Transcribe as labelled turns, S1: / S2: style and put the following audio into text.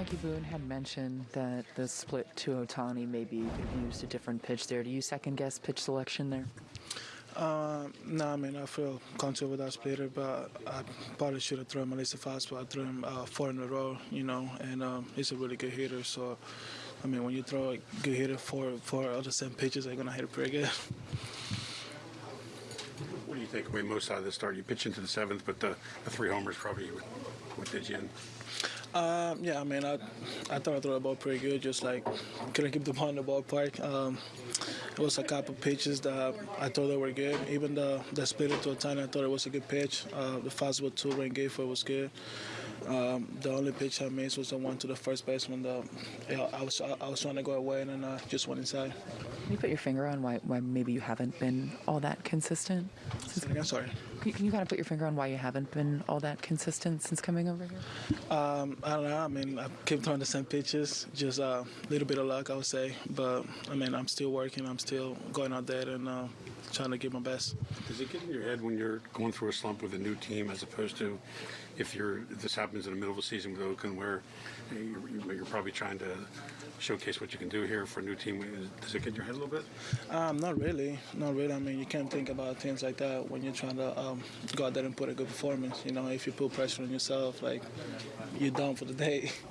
S1: Frankie Boone had mentioned that the split to Ohtani maybe could have used a different pitch there. Do you second guess pitch selection there?
S2: Uh, no, I mean, I feel comfortable with that splitter, but I probably should have thrown him at least a fastball. I threw him uh, four in a row, you know, and um, he's a really good hitter. So, I mean, when you throw a good hitter four, four of the same pitches, they're going to hit it pretty good.
S3: What do you take away most out of the start? You pitch into the seventh, but the, the three homers probably what, what did you in?
S2: Um, yeah, I mean, I, I thought I threw the ball pretty good, just like couldn't keep the ball in the ballpark. Um, it was a couple pitches that I thought they were good. Even the, the split to Ohtani, I thought it was a good pitch. Uh, the fastball to Rengifo was good. Um, the only pitch I missed was the one to the first baseman. The, you know, I was I was trying to go away and then uh, just went inside.
S1: Can you put your finger on why, why maybe you haven't been all that consistent?
S2: Again, sorry.
S1: Can you, kind of put your finger on why you haven't been all that consistent since coming over here?
S2: Um, I don't know. I mean, I keep throwing the same pitches, just a little bit of luck, I would say. But I mean, I'm still working. I'm still going out there and uh, trying to give my best.
S3: Does it get in your head when you're going through a slump with a new team, as opposed to if you're this happens in the middle of a season with Oakland, where you're, you're probably trying to showcase what you can do here for a new team? Does it get in your head a little bit?
S2: Um, not really, not really. I mean, you can't think about things like that when you're trying to um, go out there and put a good performance. You know, if you put pressure on yourself, like you're done for the day.